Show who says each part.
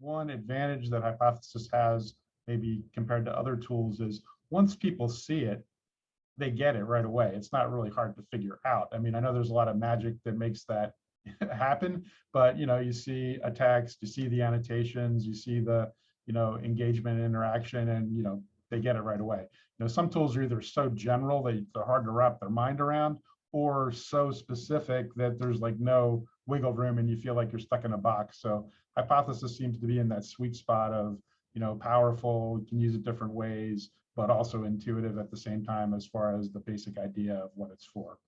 Speaker 1: one advantage that Hypothesis has, maybe compared to other tools, is once people see it, they get it right away. It's not really hard to figure out. I mean, I know there's a lot of magic that makes that happen, but you know, you see a text, you see the annotations, you see the you know engagement and interaction, and you know they get it right away. You know, some tools are either so general that they're hard to wrap their mind around, or so specific that there's like no wiggle room and you feel like you're stuck in a box. So hypothesis seems to be in that sweet spot of, you know, powerful, you can use it different ways, but also intuitive at the same time as far as the basic idea of what it's for.